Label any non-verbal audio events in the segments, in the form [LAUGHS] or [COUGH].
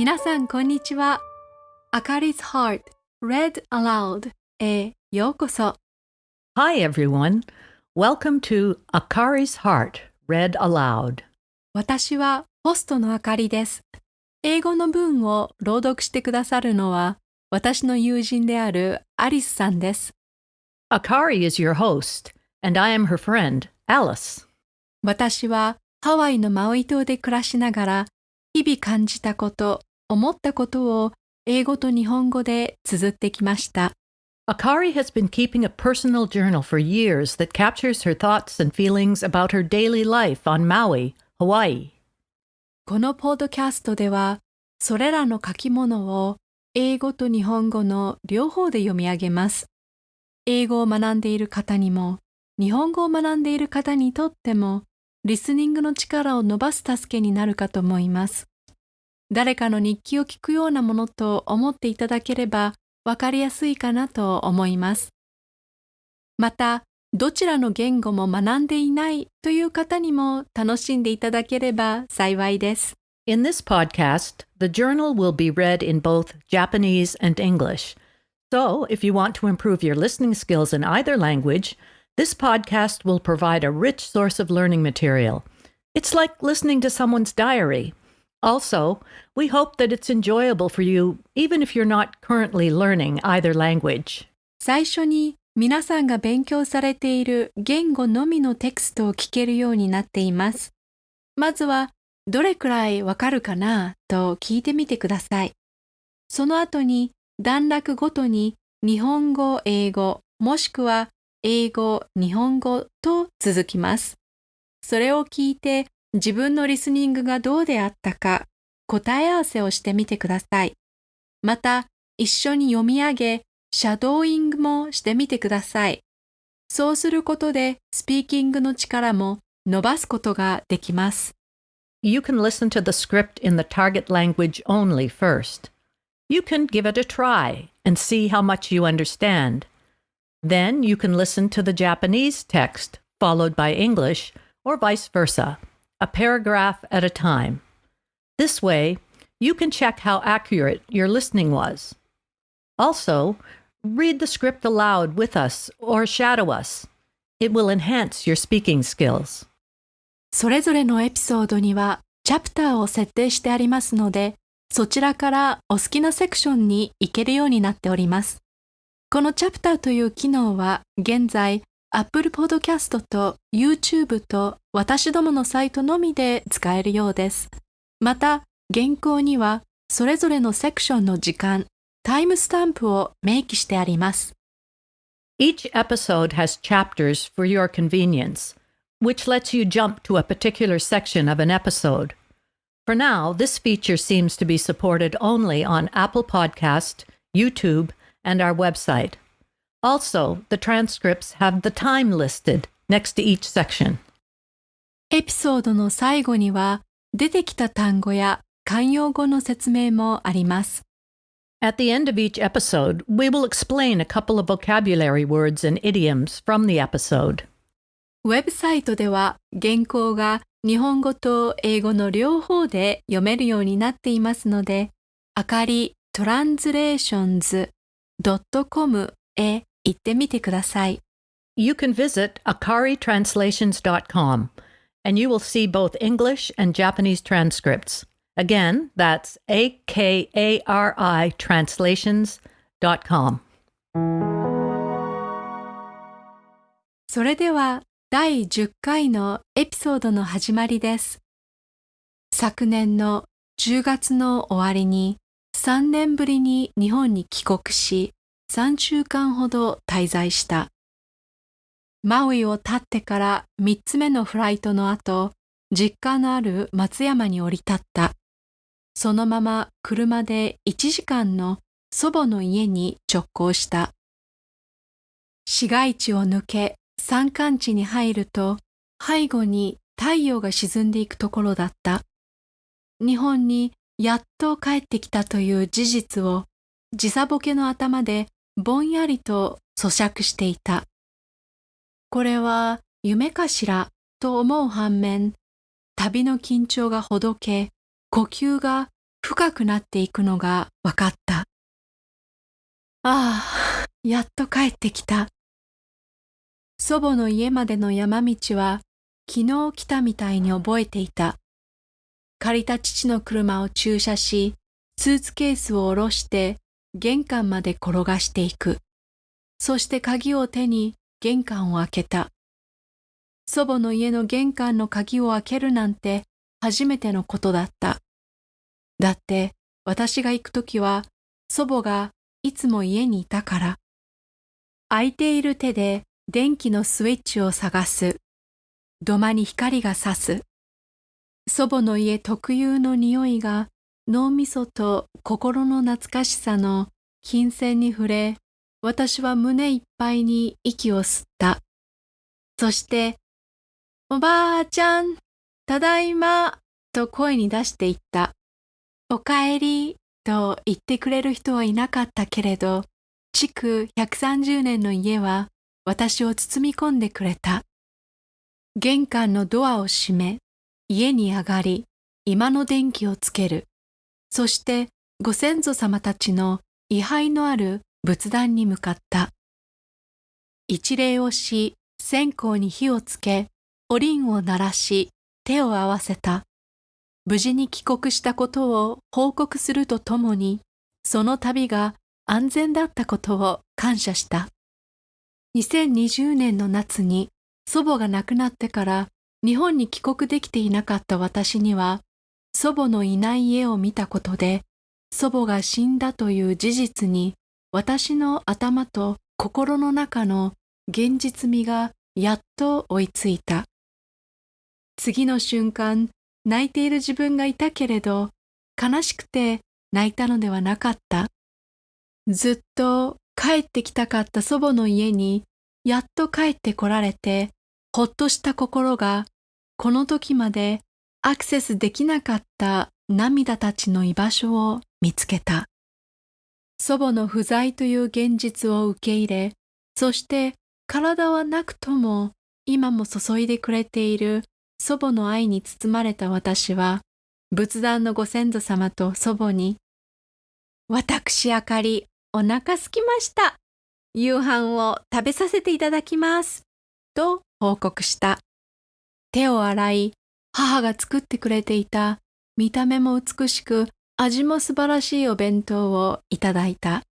皆さんこんにちは。あかり 's Heart Read Aloud へようこそ。Hi, everyone. Welcome to Akari's Heart, read aloud. 私はホストのあかりです。英語の文を朗読してくださるのは私の友人であるアリスさんです。Akari is your host, and I am her friend, Alice. 私はハワイのマウイ島で暮らしながら日々感じたこと、思ったことを英語と日本語で綴ってきました。Akari has been keeping a personal journal for years that captures her thoughts and feelings about her daily life on Maui, Hawaii. このポッドキャストではそれらの書き物を英語と日本語の両方で読み上げます。英語を学んでいる方にも日本語を学んでいる方にとってもリスニングの力を伸ばす助けになるかと思います。誰かの日記を聞くようなものと思っていただければわかりやすいかなと思います。また、どちらの言語も学んでいないという方にも楽しんでいただければ幸いです。In this podcast, the journal will be read in both Japanese and English. So, if you want to improve your listening skills in either language, this podcast will provide a rich source of learning material. It's like listening to someone's diary. Also, we hope that it's enjoyable for you, even if you're not currently learning either language. 最初に皆さんが勉強されている言語のみのテクストを聞けるようになっています。まずは、どれくらいわかるかなと聞いてみてください。その後に段落ごとに日本語、英語、もしくは英語、日本語と続きます。それを聞いて自分のリスニングがどうであったか答え合わせをしてみてください。また、一緒に読み上げ、シャドーイングもしてみてください。そうすることでスピーキングの力も伸ばすことができます。You can listen to the script in the target language only first. You can give it a try and see how much you understand. Then you can listen to the Japanese text followed by English or vice versa, a paragraph at a time. This way, you can check how accurate your listening was. Also, read the script aloud with us or shadow us. It will enhance your speaking skills. それぞれのエピソードにはチャプターを設定してありますので、そちらからお好きなセクションに行けるようになっております。このチャプターという機能は現在 Apple Podcast と YouTube と私どものサイトのみで使えるようです。また、原稿にはそれぞれのセクションの時間、タイムスタンプを明記してあります。Each episode has chapters for your convenience, which lets you jump to a particular section of an episode. For now, this feature seems to be supported only on Apple Podcast, YouTube, and our website. Also, the transcripts have the time listed next to each section. エピソードの最後には出てきた単語や慣用語の説明もあります。At the end of each episode, we will explain a couple of vocabulary words and idioms from the episode. ウェブサイトでは原稿が日本語と英語の両方で読めるようになっていますので、あかりトランスレーションズ .com へ行ってみてください。You can visit akaritranslations.com and you will see both English and Japanese transcripts. Again, that's A K A R I translations.com. それでは第10回のエピソードの始まりです。昨年の10月の終わりに3年ぶりに日本に帰国し3週間ほど滞在した。マウイを立ってから3つ目のフライトの後、実家のある松山に降り立った。そのまま車で1時間の祖母の家に直行した。市街地を抜け山間地に入ると背後に太陽が沈んでいくところだった。日本にやっと帰ってきたという事実を時差ボケの頭でぼんやりと咀嚼していた。これは夢かしらと思う反面、旅の緊張がほどけ、呼吸が深くなっていくのが分かった。ああ、やっと帰ってきた。祖母の家までの山道は昨日来たみたいに覚えていた。借りた父の車を駐車し、スーツケースを下ろして玄関まで転がしていく。そして鍵を手に玄関を開けた。祖母の家の玄関の鍵を開けるなんて初めてのことだった。だって私が行くときは祖母がいつも家にいたから。空いている手で電気のスイッチを探す。土間に光が差す。祖母の家特有の匂いが脳みそと心の懐かしさの金銭に触れ、私は胸いっぱいに息を吸った。そして、おばあちゃん、ただいま、と声に出して言った。おかえり、と言ってくれる人はいなかったけれど、築130年の家は私を包み込んでくれた。玄関のドアを閉め、家に上がり、今の電気をつける。そしてご先祖様たちの位牌のある仏壇に向かった。一礼をし、線香に火をつけ、おりんを鳴らし、手を合わせた。無事に帰国したことを報告するとともに、その旅が安全だったことを感謝した。2020年の夏に祖母が亡くなってから日本に帰国できていなかった私には、祖母のいない家を見たことで、祖母が死んだという事実に私の頭と心の中の現実味がやっと追いついた。次の瞬間、泣いている自分がいたけれど、悲しくて泣いたのではなかった。ずっと帰ってきたかった祖母の家にやっと帰ってこられて、ほっとした心がこの時までアクセスできなかった涙たちの居場所を見つけた。祖母の不在という現実を受け入れ、そして体はなくとも今も注いでくれている祖母の愛に包まれた私は、仏壇のご先祖様と祖母に、私あかり、お腹すきました。夕飯を食べさせていただきます。と報告した。手を洗い、母が作ってくれていた見た目も美しく味も素晴らしいお弁当をいただいた。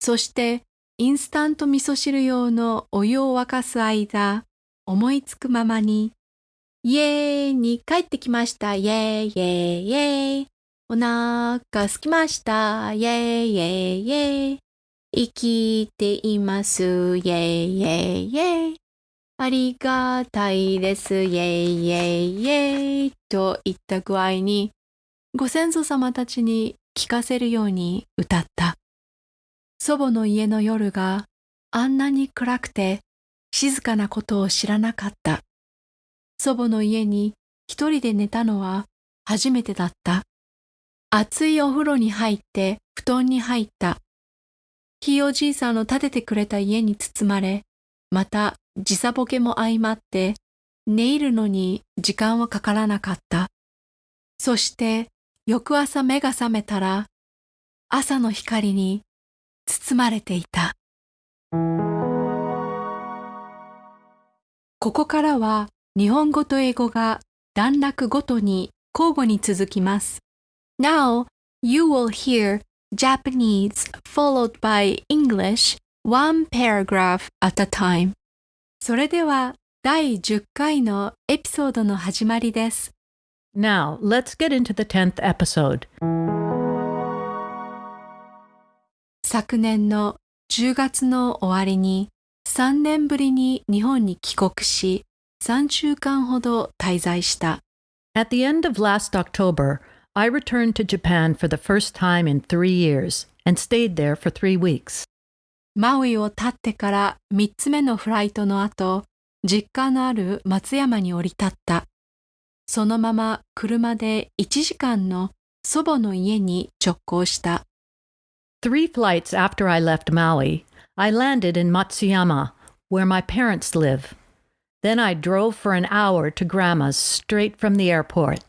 そしてインスタント味噌汁用のお湯を沸かす間、思いつくままに、イエーイに帰ってきました。イエーイイエーイイエーイ。お腹すきました。イエーイイエーイイエーイ。生きています。イエーイイエーイイエーイ。ありがたいです。イェイイェイイェイといった具合に、ご先祖様たちに聞かせるように歌った。祖母の家の夜があんなに暗くて静かなことを知らなかった。祖母の家に一人で寝たのは初めてだった。熱いお風呂に入って布団に入った。ひいおじいさんの建ててくれた家に包まれ、また時差ボケも相まって寝入るのに時間はかからなかった。そして翌朝目が覚めたら朝の光に包まれていた。ここからは日本語と英語が段落ごとに交互に続きます。Now you will hear Japanese followed by English one paragraph at a time. それでは第10回のエピソードの始まりです。Now, let's get into the 10th episode. 昨年の10月の終わりに3年ぶりに日本に帰国し3週間ほど滞在した。At the end of last October, I returned to Japan for the first time in three years and stayed there for three weeks. マウイを立ってから3つ目のフライトの後、実家のある松山に降り立った。そのまま車で1時間の祖母の家に直行した。Three flights after I left Maui, I landed in Matsuyama, where my parents live. Then I drove for an hour to Grandma's straight from the airport.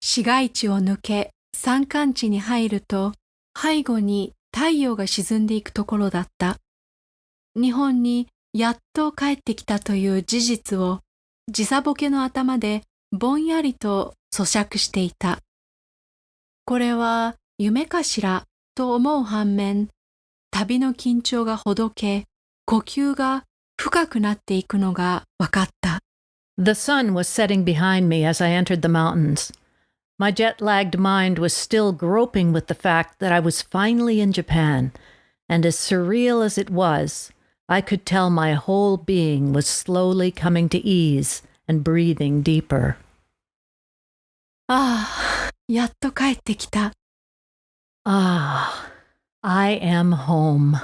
市街地を抜け山間地に入ると背後に太陽が沈んでいくところだった。日本にやっと帰ってきたという事実を時差ボケの頭でぼんやりと咀嚼していた。これは夢かしらと思う反面、旅の緊張がほどけ、呼吸が深くなっていくのが分かった。The sun was setting behind me as I entered the mountains. My jet lagged mind was still groping with the fact that I was finally in Japan, and as surreal as it was, I could tell my whole being was slowly coming to ease and breathing deeper. ああ、やっと帰ってきた。Ah, I am home.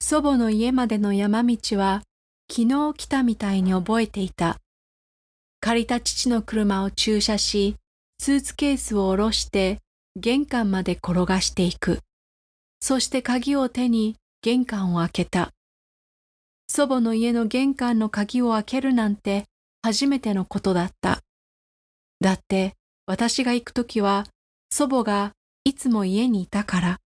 祖母の家までの山道は昨日来たみたいに覚えていた。借りた父の車を駐車し、 スーツケースを下ろして玄関まで転がしていく。そして鍵を手に玄関を開けた。祖母の家の玄関の鍵を開けるなんて初めてのことだった。だって私が行くときは祖母がいつも家にいたから。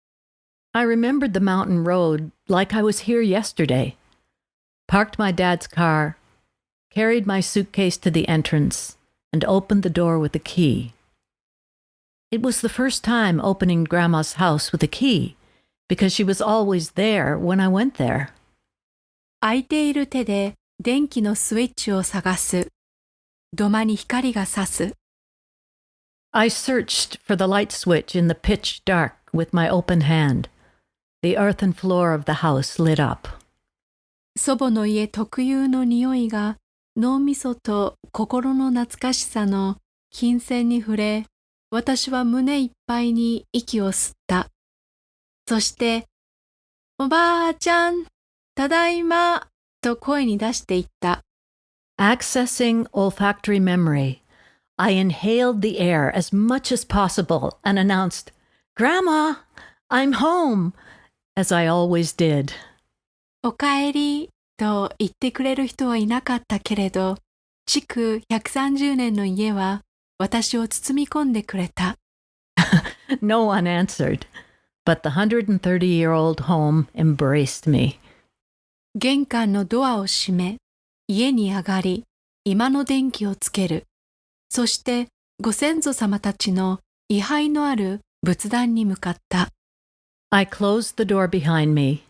I remembered the mountain road like I was here yesterday. Parked my dad's car, carried my suitcase to the entrance, and opened the door with a key. It was the first time opening Grandma's house with a key, because she was always there when I went there. 空いている手で電気のスイッチを探す。土間に光が差す。I searched for the light switch in the pitch dark with my open hand. The earthen floor of the house lit up. 祖母の家特有の匂いが脳みそと心の懐かしさの金銭に触れ、 私は胸いっぱいに息を吸った。そして、おばあちゃん、ただいま、と声に出していった。Accessing olfactory memory, I inhaled the air as much as possible and announced, Grandma, I'm home, as I always did. おかえりと言ってくれる人はいなかったけれど、築130年の家は私を包み込んでくれた。no one answered, but the 130 year old home embraced me. 玄関のドアを閉め、家に上がり、今の電気をつける。そしてご先祖様たちの位牌のある仏壇に向かった。I closed the door behind me,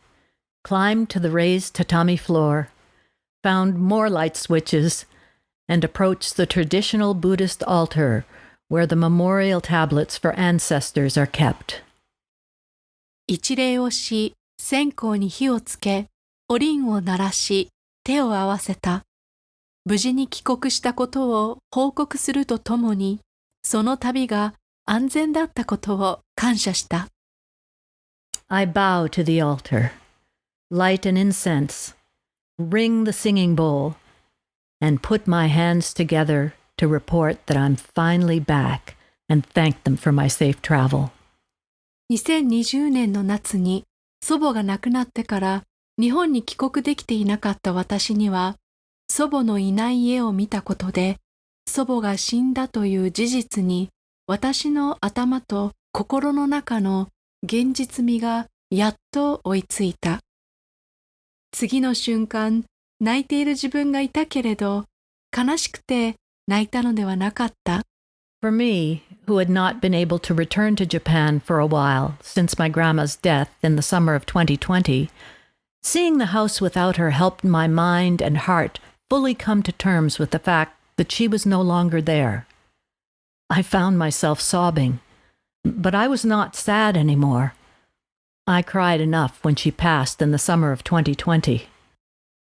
climbed to the raised tatami floor, found more light switches, and approached the traditional Buddhist altar where the memorial tablets for ancestors are kept. 一礼をし、線香に火をつけ、おりんを鳴らし、手を合わせた。無事に帰国したことを報告するとともに、その旅が安全だったことを感謝した。I bow to the altar, light an incense, ring the singing bowl, and put my hands together to report that I'm finally back and thank them for my safe travel. 2020年の夏に祖母が亡くなってから日本に帰国できていなかった私には祖母のいない家を見たことで、祖母が死んだという事実に私の頭と心の中の現実味がやっと追いついた。次の瞬間、泣いている自分がいたけれど、悲しくて泣いたのではなかった。For me, who had not been able to return to Japan for a while since my grandma's death in the summer of 2020, seeing the house without her helped my mind and heart fully come to terms with the fact that she was no longer there. I found myself sobbing, but I was not sad anymore. I cried enough when she passed in the summer of 2020.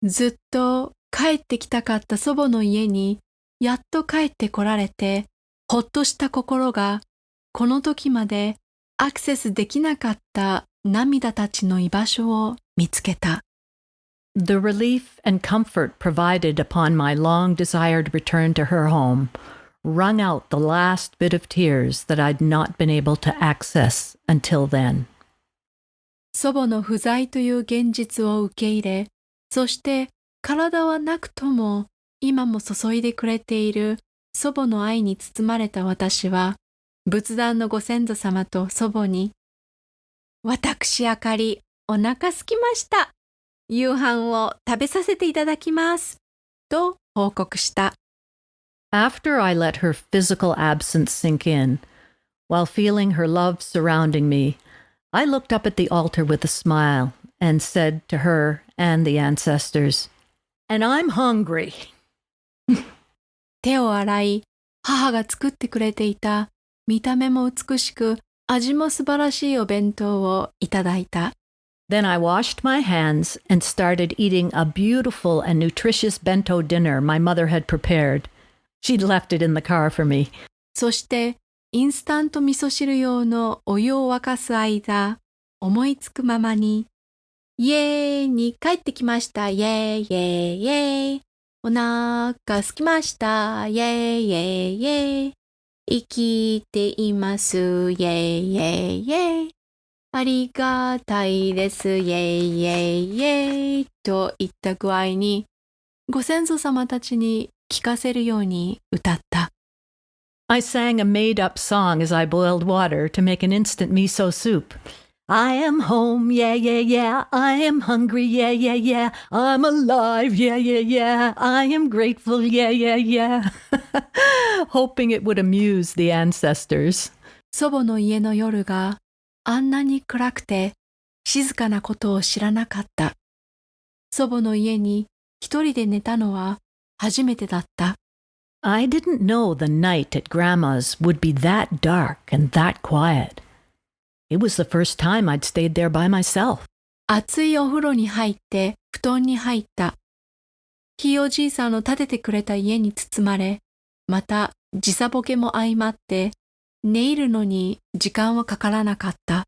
ずっと帰ってきたかった祖母の家にやっと帰ってこられてほっとした心がこの時までアクセスできなかった涙たちの居場所を見つけた。The relief and comfort provided upon my long desired return to her home wrung out the last bit of tears that I'd not been able to access until then. 祖母の不在という現実を受け入れ、そして体はなくとも今も注いでくれている祖母の愛に包まれた私は、仏壇のご先祖様と祖母に、私あかり、お腹すきました。夕飯を食べさせていただきます。と報告した。After I let her physical absence sink in, while feeling her love surrounding me, I looked up at the altar with a smile and said to her and the ancestors, And I'm hungry. 手を洗い、母が作ってくれていた見た目も美しく味も素晴らしいお弁当をいただいた。Then I washed my hands and started eating a beautiful and nutritious bento dinner my mother had prepared. She'd left it in the car for me. そしてインスタント味噌汁用のお湯を沸かす間、思いつくままに、 イエーイに帰ってきました。イエーイ、イエーイ、イエーイ。お腹すきました。イエーイ、イエーイ、イエーイ。生きています。イェイイェイイェイ。ありがたいです。イェイイェイイェイ。といった具合に、ご先祖様たちに聞かせるように歌った。I sang a made up song as I boiled water to make an instant miso soup. I am home, yeah, yeah, yeah. I am hungry, yeah, yeah, yeah. I'm alive, yeah, yeah, yeah. I am grateful, yeah, yeah, yeah. [LAUGHS] Hoping it would amuse the ancestors. 祖母の家の夜があんなに暗くて静かなことを知らなかった。祖母の家に一人で寝たのは初めてだった。I didn't know the night at Grandma's would be that dark and that quiet. It was the first time I'd stayed there by myself. 熱いお風呂に入って布団に入った。ひいおじいさんの建ててくれた家に包まれ、また時差ボケも相まって、寝入るのに時間はかからなかった。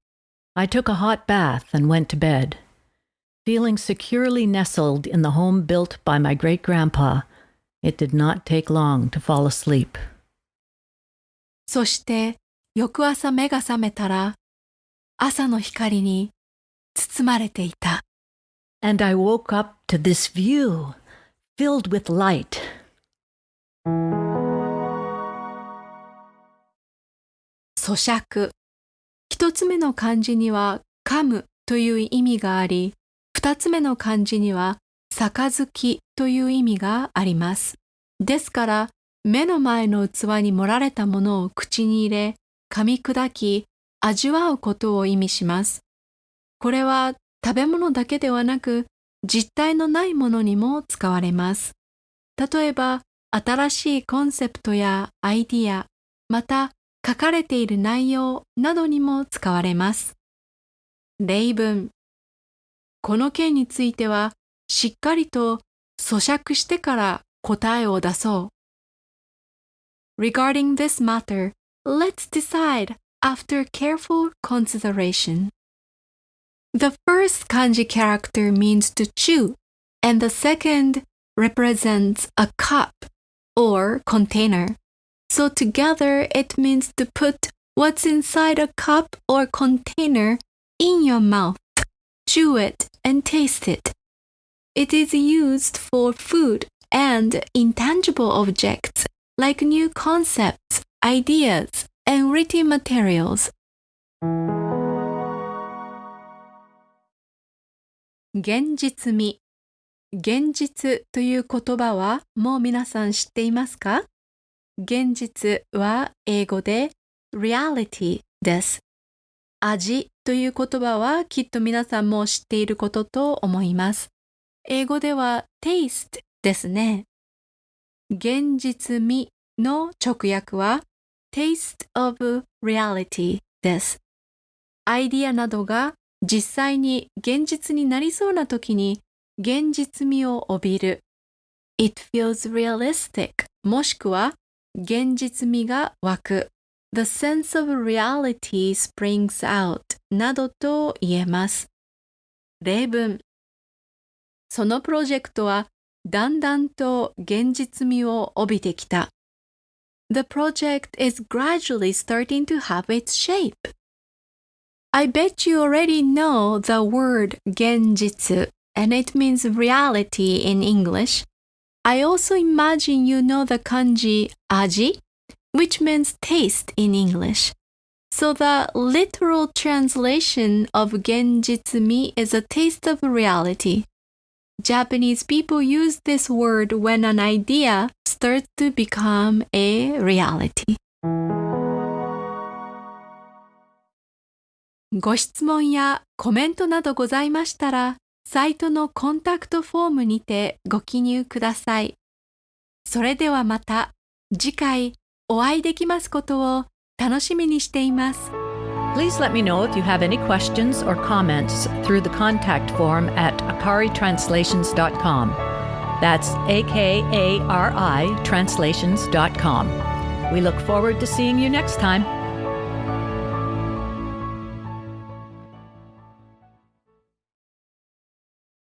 I took a hot bath and went to bed. Feeling securely nestled in the home built by my great grandpa, it did not take long to fall asleep. そして翌朝目が覚めたら朝の光に包まれていた。And I woke up to this view filled with light. 咀嚼。一つ目の漢字には噛むという意味があり、二つ目の漢字には杯という意味があります。ですから、目の前の器に盛られたものを口に入れ、噛み砕き、味わうことを意味します。これは食べ物だけではなく実体のないものにも使われます。例えば新しいコンセプトやアイディア、また書かれている内容などにも使われます。例文。この件についてはしっかりと咀嚼してから答えを出そう。Regarding this matter, let's decide after careful consideration. The first kanji character means to chew, and the second represents a cup or container. So together it means to put what's inside a cup or container in your mouth, chew it and taste it. It is used for food and intangible objects like new concepts, ideas, and written materials. 現実味現実という言葉はもう皆さん知っていますか？現実は英語で reality です。味という言葉はきっと皆さんも知っていることと思います。英語では taste ですね。現実味の直訳は taste of reality です。アイディアなどが実際に現実になりそうな時に現実味を帯びる。It feels realistic もしくは現実味が湧く。The sense of reality springs out などと言えます。例文そのプロジェクトはだんだんと現実味を帯びてきた。The project is gradually starting to have its shape. I bet you already know the word genjitsu, and it means reality in English. I also imagine you know the kanji aji, which means taste in English. So the literal translation of genjitsumi is a taste of reality. Japanese people use this word when an idea starts to become a reality. ご質問やコメントなどございましたら、サイトのコンタクトフォームにてご記入ください。それではまた次回お会いできますことを楽しみにしています。Please let me know if you have any questions or comments through the contact form at akaritranslations.com. That's A K A R I translations.com. We look forward to seeing you next time.